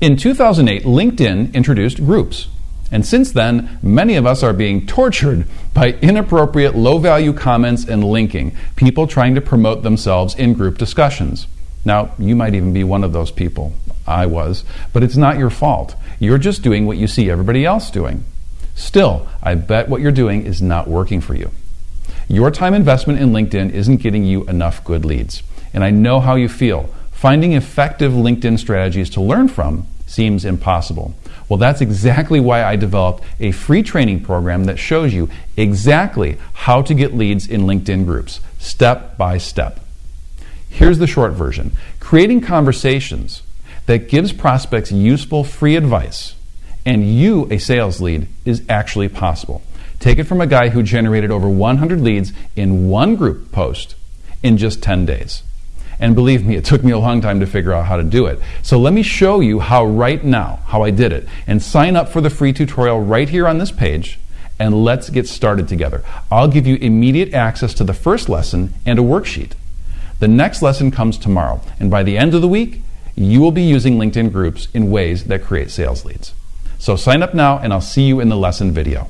In 2008, LinkedIn introduced groups. And since then, many of us are being tortured by inappropriate low value comments and linking, people trying to promote themselves in group discussions. Now, you might even be one of those people. I was. But it's not your fault. You're just doing what you see everybody else doing. Still, I bet what you're doing is not working for you. Your time investment in LinkedIn isn't getting you enough good leads. And I know how you feel. Finding effective LinkedIn strategies to learn from seems impossible. Well, that's exactly why I developed a free training program that shows you exactly how to get leads in LinkedIn groups, step by step. Here's the short version creating conversations that gives prospects useful free advice and you a sales lead is actually possible. Take it from a guy who generated over 100 leads in one group post in just 10 days. And believe me, it took me a long time to figure out how to do it. So let me show you how right now, how I did it. And sign up for the free tutorial right here on this page and let's get started together. I'll give you immediate access to the first lesson and a worksheet. The next lesson comes tomorrow, and by the end of the week, you will be using LinkedIn groups in ways that create sales leads. So sign up now, and I'll see you in the lesson video.